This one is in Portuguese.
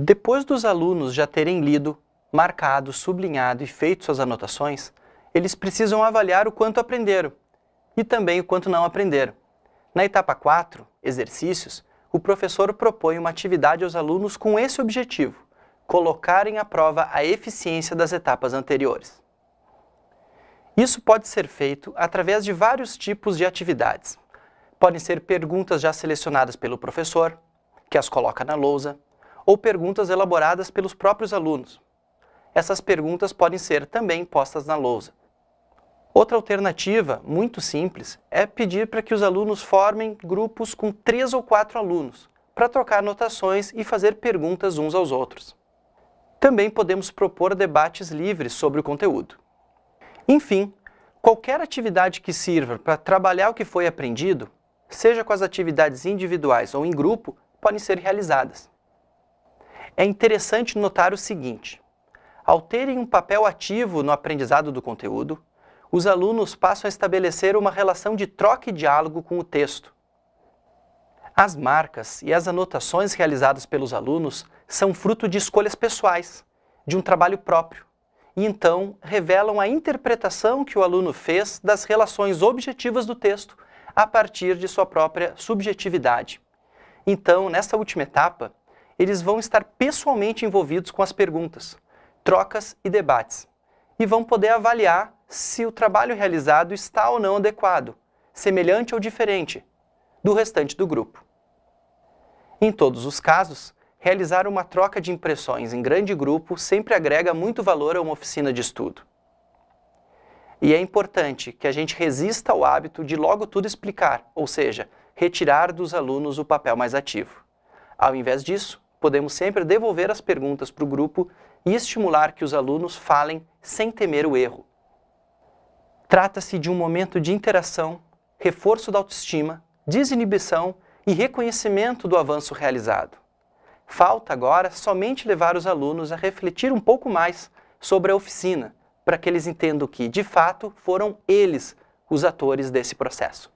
Depois dos alunos já terem lido, marcado, sublinhado e feito suas anotações, eles precisam avaliar o quanto aprenderam e também o quanto não aprenderam. Na etapa 4, exercícios, o professor propõe uma atividade aos alunos com esse objetivo, colocarem à prova a eficiência das etapas anteriores. Isso pode ser feito através de vários tipos de atividades. Podem ser perguntas já selecionadas pelo professor, que as coloca na lousa, ou perguntas elaboradas pelos próprios alunos. Essas perguntas podem ser também postas na lousa. Outra alternativa, muito simples, é pedir para que os alunos formem grupos com três ou quatro alunos, para trocar anotações e fazer perguntas uns aos outros. Também podemos propor debates livres sobre o conteúdo. Enfim, qualquer atividade que sirva para trabalhar o que foi aprendido, seja com as atividades individuais ou em grupo, podem ser realizadas. É interessante notar o seguinte, ao terem um papel ativo no aprendizado do conteúdo, os alunos passam a estabelecer uma relação de troca e diálogo com o texto. As marcas e as anotações realizadas pelos alunos são fruto de escolhas pessoais, de um trabalho próprio, e então revelam a interpretação que o aluno fez das relações objetivas do texto a partir de sua própria subjetividade. Então, nessa última etapa, eles vão estar pessoalmente envolvidos com as perguntas, trocas e debates, e vão poder avaliar se o trabalho realizado está ou não adequado, semelhante ou diferente do restante do grupo. Em todos os casos, realizar uma troca de impressões em grande grupo sempre agrega muito valor a uma oficina de estudo. E é importante que a gente resista ao hábito de logo tudo explicar, ou seja, retirar dos alunos o papel mais ativo. Ao invés disso, podemos sempre devolver as perguntas para o grupo e estimular que os alunos falem sem temer o erro. Trata-se de um momento de interação, reforço da autoestima, desinibição e reconhecimento do avanço realizado. Falta agora somente levar os alunos a refletir um pouco mais sobre a oficina, para que eles entendam que, de fato, foram eles os atores desse processo.